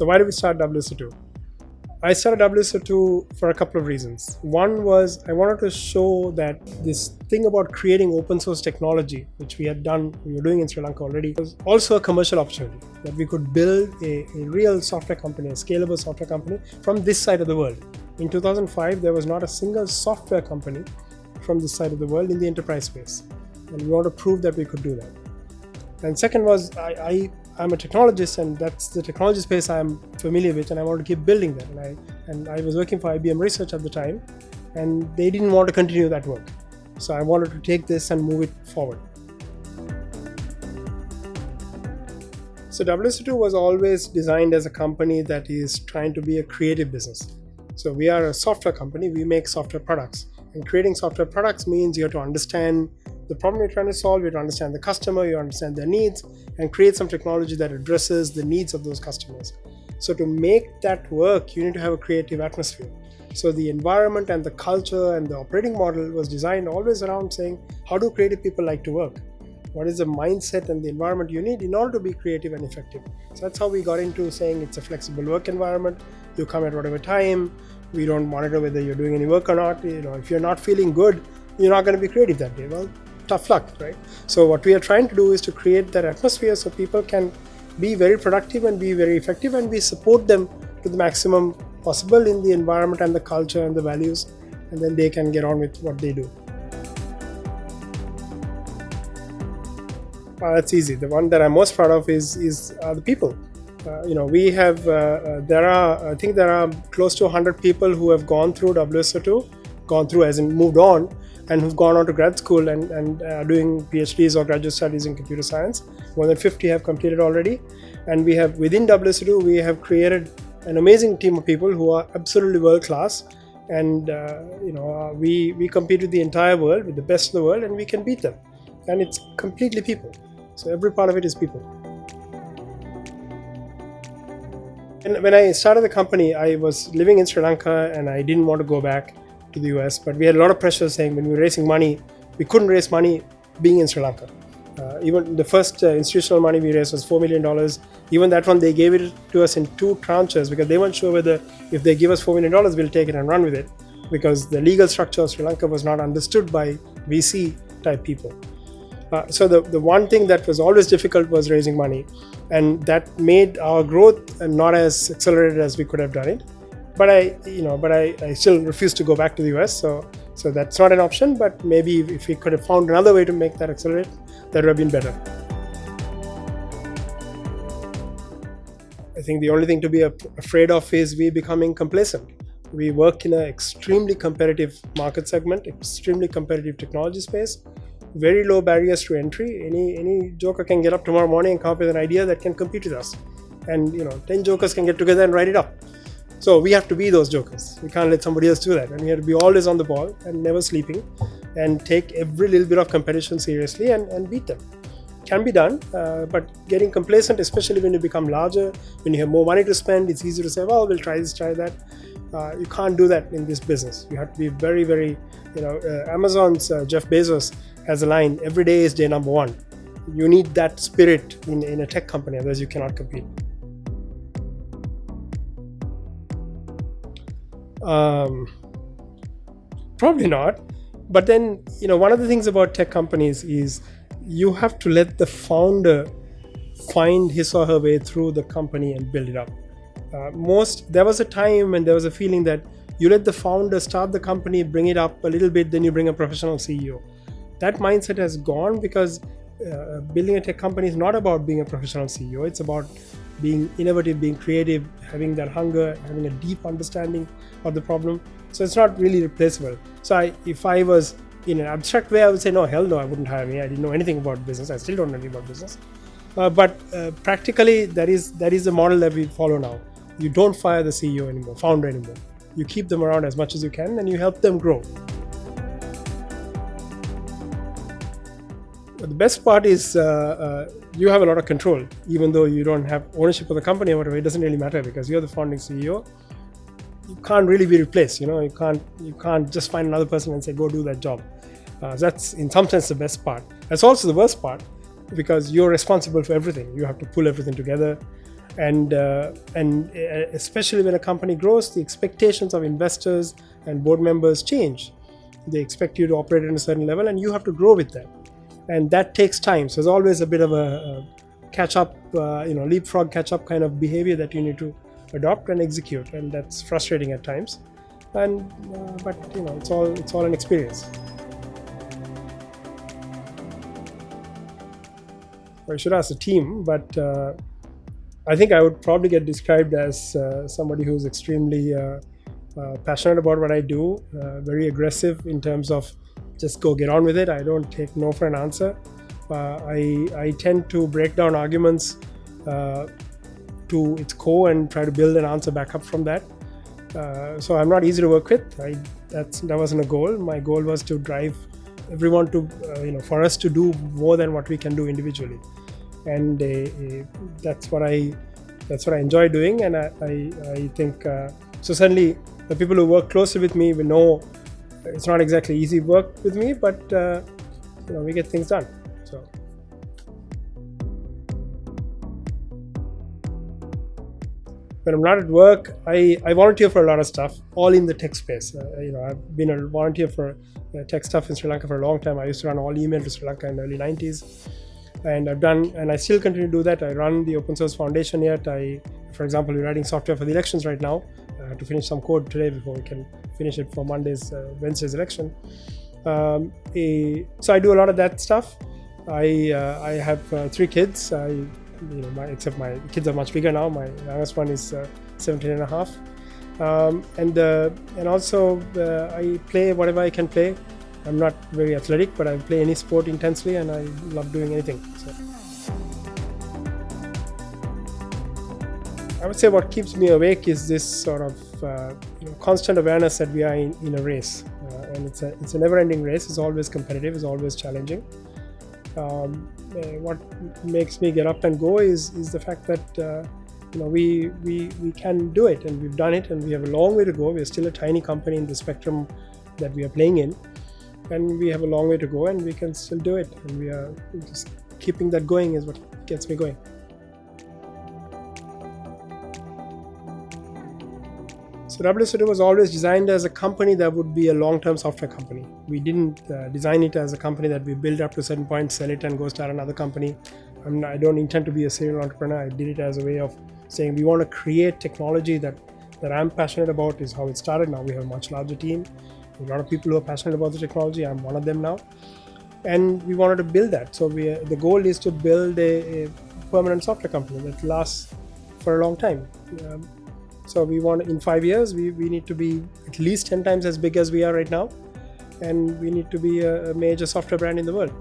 So why did we start WSO2? I started WSO2 for a couple of reasons. One was I wanted to show that this thing about creating open source technology, which we had done, we were doing in Sri Lanka already, was also a commercial opportunity. That we could build a, a real software company, a scalable software company from this side of the world. In 2005, there was not a single software company from this side of the world in the enterprise space. And we want to prove that we could do that. And second was I, I I'm a technologist and that's the technology space I'm familiar with and I want to keep building that. And I, and I was working for IBM Research at the time and they didn't want to continue that work. So I wanted to take this and move it forward. So WSO2 was always designed as a company that is trying to be a creative business. So we are a software company, we make software products. And creating software products means you have to understand the problem you're trying to solve, you understand the customer, you understand their needs, and create some technology that addresses the needs of those customers. So to make that work, you need to have a creative atmosphere. So the environment and the culture and the operating model was designed always around saying, how do creative people like to work? What is the mindset and the environment you need in order to be creative and effective? So that's how we got into saying it's a flexible work environment. You come at whatever time. We don't monitor whether you're doing any work or not. You know, if you're not feeling good, you're not going to be creative that day. Well, tough luck, right? So what we are trying to do is to create that atmosphere so people can be very productive and be very effective and we support them to the maximum possible in the environment and the culture and the values and then they can get on with what they do. Uh, that's easy. The one that I'm most proud of is is uh, the people. Uh, you know, we have uh, uh, there are I think there are close to 100 people who have gone through WSO2, gone through as in moved on, and who've gone on to grad school and, and uh, doing PhDs or graduate studies in computer science. More than 50 have completed already. And we have, within WSO2, we have created an amazing team of people who are absolutely world class. And, uh, you know, uh, we, we compete with the entire world, with the best of the world, and we can beat them. And it's completely people. So every part of it is people. And when I started the company, I was living in Sri Lanka and I didn't want to go back to the US, but we had a lot of pressure saying when we were raising money, we couldn't raise money being in Sri Lanka. Uh, even the first uh, institutional money we raised was $4 million. Even that one, they gave it to us in two tranches because they weren't sure whether if they give us $4 million, we'll take it and run with it because the legal structure of Sri Lanka was not understood by VC type people. Uh, so the, the one thing that was always difficult was raising money and that made our growth not as accelerated as we could have done it but I, you know, but I, I still refuse to go back to the US. So, so that's not an option. But maybe if we could have found another way to make that accelerate, that would have been better. I think the only thing to be afraid of is we becoming complacent. We work in an extremely competitive market segment, extremely competitive technology space, very low barriers to entry. Any any joker can get up tomorrow morning and come up with an idea that can compete with us, and you know, ten jokers can get together and write it up. So we have to be those jokers. We can't let somebody else do that. And we have to be always on the ball and never sleeping and take every little bit of competition seriously and, and beat them. Can be done, uh, but getting complacent, especially when you become larger, when you have more money to spend, it's easy to say, well, we'll try this, try that. Uh, you can't do that in this business. You have to be very, very, you know, uh, Amazon's uh, Jeff Bezos has a line, every day is day number one. You need that spirit in, in a tech company, otherwise you cannot compete. Um, probably not. But then, you know, one of the things about tech companies is you have to let the founder find his or her way through the company and build it up. Uh, most there was a time when there was a feeling that you let the founder start the company, bring it up a little bit, then you bring a professional CEO. That mindset has gone because uh, building a tech company is not about being a professional CEO. It's about being innovative, being creative, having that hunger, having a deep understanding of the problem. So it's not really replaceable. So I, if I was in an abstract way, I would say, no, hell no, I wouldn't hire me. I didn't know anything about business. I still don't know anything about business. Uh, but uh, practically, that is that is the model that we follow now. You don't fire the CEO anymore, founder anymore. You keep them around as much as you can, and you help them grow. But the best part is uh, uh, you have a lot of control, even though you don't have ownership of the company or whatever. It doesn't really matter because you're the founding CEO. You can't really be replaced. You know, you can't you can't just find another person and say go do that job. Uh, that's in some sense the best part. That's also the worst part because you're responsible for everything. You have to pull everything together, and uh, and uh, especially when a company grows, the expectations of investors and board members change. They expect you to operate at a certain level, and you have to grow with that, and that takes time. So there's always a bit of a, catch up, uh, you know, leapfrog catch up kind of behavior that you need to adopt and execute, and that's frustrating at times. And uh, but you know, it's all it's all an experience. I should ask the team, but uh, I think I would probably get described as uh, somebody who's extremely uh, uh passionate about what I do, very aggressive in terms of just go get on with it. I don't take no for an answer. Uh, I, I tend to break down arguments to its core and try to build an answer back up from that. so I'm not easy to work with. I, that's, that wasn't a goal. My goal was to drive everyone to, you know, for us to do more than what we can do individually and uh, that's what I that's what I enjoy doing, and I I, I think uh, so. Certainly, the people who work closely with me will know it's not exactly easy work with me, but uh, you know we get things done. So. When I'm not at work, I, I volunteer for a lot of stuff, all in the tech space. Uh, you know, I've been a volunteer for uh, tech stuff in Sri Lanka for a long time. I used to run all email to Sri Lanka in the early 90s and I've done and I still continue to do that. I run the open source foundation yet. I, for example, we're writing software for the elections right now. Have to finish some code today before we can finish it for Monday's uh, Wednesday's election. Um, a, so I do a lot of that stuff. I uh, I have uh, three kids. I you know my, except my kids are much bigger now. My youngest one is uh, 17 and a half. Um, and uh, and also uh, I play whatever I can play. I'm not very athletic, but I play any sport intensely and I love doing anything. So. I would say what keeps me awake is this sort of uh, you know, constant awareness that we are in, in a race. Uh, and it's a, it's a never-ending race. It's always competitive. It's always challenging. Um, uh, what makes me get up and go is, is the fact that uh, you know we, we, we can do it and we've done it and we have a long way to go. We're still a tiny company in the spectrum that we are playing in and we have a long way to go and we can still do it and we are just keeping that going is what gets me going so WSO2 was always designed as a company that would be a long-term software company we didn't uh, design it as a company that we build up to a certain point sell it and go start another company not, i don't intend to be a serial entrepreneur i did it as a way of saying we want to create technology that that i'm passionate about is how it started now we have a much larger team a lot of people who are passionate about the technology. I'm one of them now, and we wanted to build that. So we, the goal is to build a, a permanent software company that lasts for a long time. Um, so we want in five years we, we need to be at least 10 times as big as we are right now, and we need to be a, a major software brand in the world.